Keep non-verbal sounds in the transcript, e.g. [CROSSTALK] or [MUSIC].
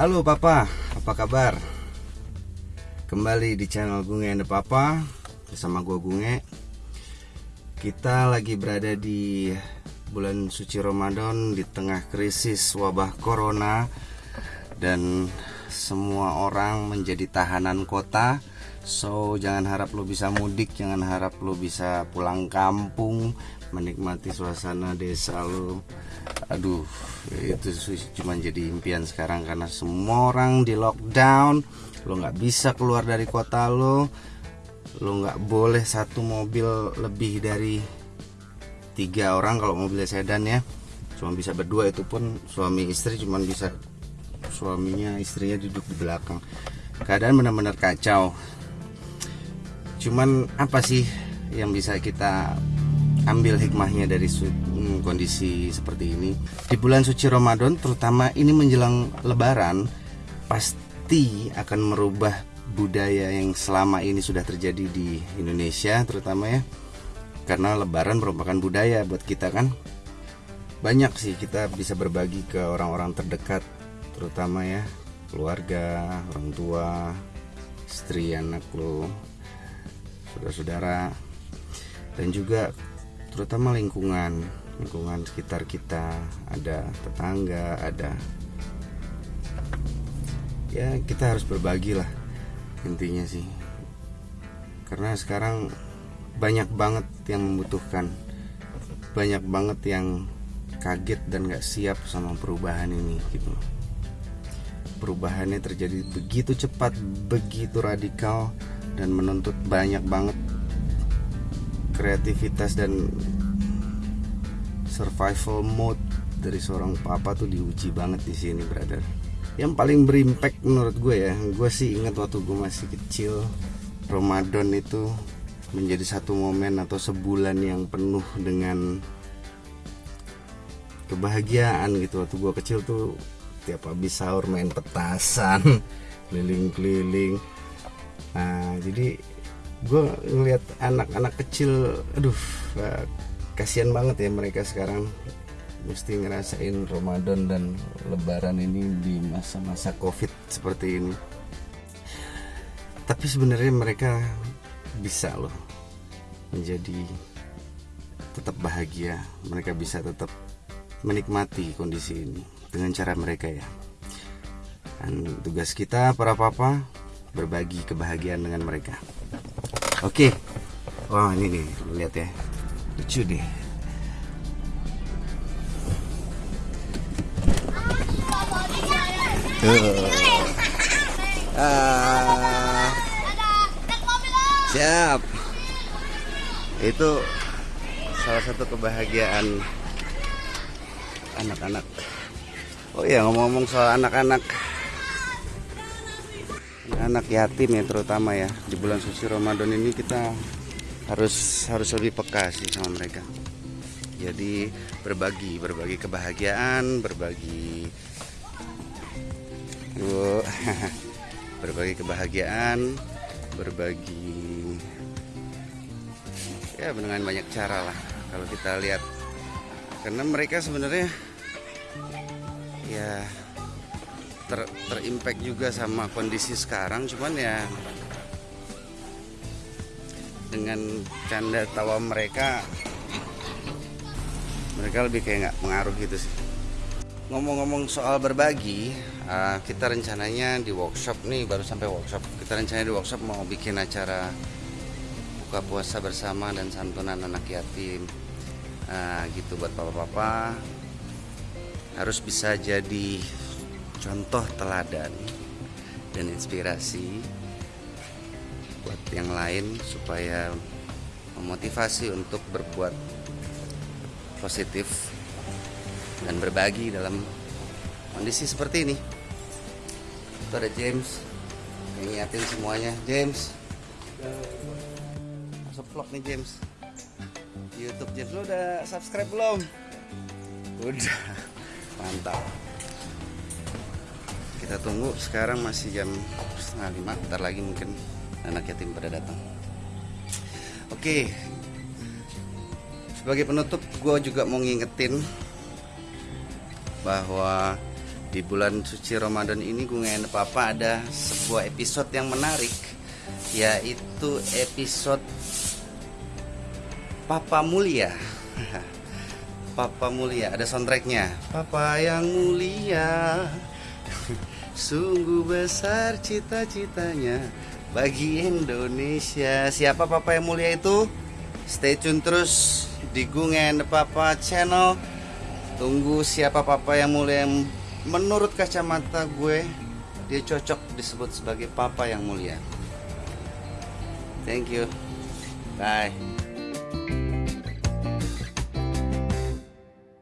Halo Papa, apa kabar? Kembali di channel Gunge and Papa Bersama gue Gunge. Kita lagi berada di bulan suci Ramadan Di tengah krisis wabah Corona Dan semua orang menjadi tahanan kota. So jangan harap lo bisa mudik Jangan harap lo bisa pulang kampung Menikmati suasana desa lo Aduh itu cuma jadi impian sekarang Karena semua orang di lockdown. Lo nggak bisa keluar dari kota lo Lo nggak boleh satu mobil lebih dari tiga orang Kalau mobilnya sedan ya. Cuma bisa berdua itu pun suami istri cuma bisa Suaminya istrinya duduk di belakang. Keadaan benar-benar kacau. Cuman apa sih yang bisa kita ambil hikmahnya dari hmm, kondisi seperti ini. Di bulan suci Ramadan terutama ini menjelang lebaran pasti akan merubah budaya yang selama ini sudah terjadi di Indonesia terutama ya. Karena lebaran merupakan budaya buat kita kan? Banyak sih kita bisa berbagi ke orang-orang terdekat terutama ya keluarga orang tua istri anak lo saudara-saudara. Dan juga terutama lingkungan lingkungan sekitar kita. Ada tetangga ada ya kita harus berbagi lah intinya sih. Karena sekarang banyak banget yang membutuhkan banyak banget yang kaget dan gak siap sama perubahan ini gitu perubahannya terjadi begitu cepat begitu radikal dan menuntut banyak banget kreativitas dan survival mode dari seorang papa tuh diuji banget di sini brother. Yang paling berimpact menurut gue ya gue sih ingat waktu gue masih kecil Ramadan itu menjadi satu momen atau sebulan yang penuh dengan kebahagiaan gitu. Waktu gue kecil tuh tiap habis sahur main petasan [LAUGHS] keliling-keliling. Nah jadi gue ngeliat anak-anak kecil aduh kasihan banget ya mereka sekarang mesti ngerasain Ramadan dan Lebaran ini di masa-masa Covid seperti ini. Tapi sebenarnya mereka bisa loh menjadi tetap bahagia. Mereka bisa tetap menikmati kondisi ini dengan cara mereka ya. Dan tugas kita para papa berbagi kebahagiaan dengan mereka. Oke. Wah, ini nih, lihat ya. Lucu deh. Ah. Siap. Itu salah satu kebahagiaan anak-anak. Oh iya ngomong-ngomong soal anak-anak anak yatim ya terutama ya. Di bulan suci Ramadan ini kita harus harus lebih peka sih sama mereka. Jadi berbagi berbagi kebahagiaan berbagi [LAUGHS] berbagi kebahagiaan berbagi ya dengan banyak cara lah kalau kita lihat. Karena mereka sebenarnya ya ter terimpact juga sama kondisi sekarang cuman ya dengan canda tawa mereka mereka lebih kayak nggak pengaruh gitu sih. Ngomong-ngomong soal berbagi uh, kita rencananya di workshop nih baru sampai workshop. Kita rencananya di workshop mau bikin acara buka puasa bersama dan santunan anak yatim. Uh, gitu buat papa-papa. Harus bisa jadi contoh teladan dan inspirasi buat yang lain supaya memotivasi untuk berbuat positif dan berbagi dalam kondisi seperti ini. Itu ada James ngingetin semuanya. James. Masuk vlog nih James. YouTube James lo udah subscribe belum? Udah. Mantap kita tunggu. Sekarang masih jam setengah lima. Ntar lagi mungkin anak yatim pada datang. Oke. Sebagai penutup gue juga mau ngingetin bahwa Di bulan suci Ramadan ini gue nggak Papa ada sebuah episode yang menarik Yaitu episode Papa Mulia. [LAUGHS] Papa Mulia. Ada soundtracknya. Papa yang mulia [LAUGHS] Sungguh besar cita-citanya bagi Indonesia. Siapa Papa yang mulia itu? Stay tune terus di Gungen Papa channel. Tunggu siapa Papa yang mulia yang menurut kacamata gue Dia cocok disebut sebagai Papa yang mulia. Thank you. Bye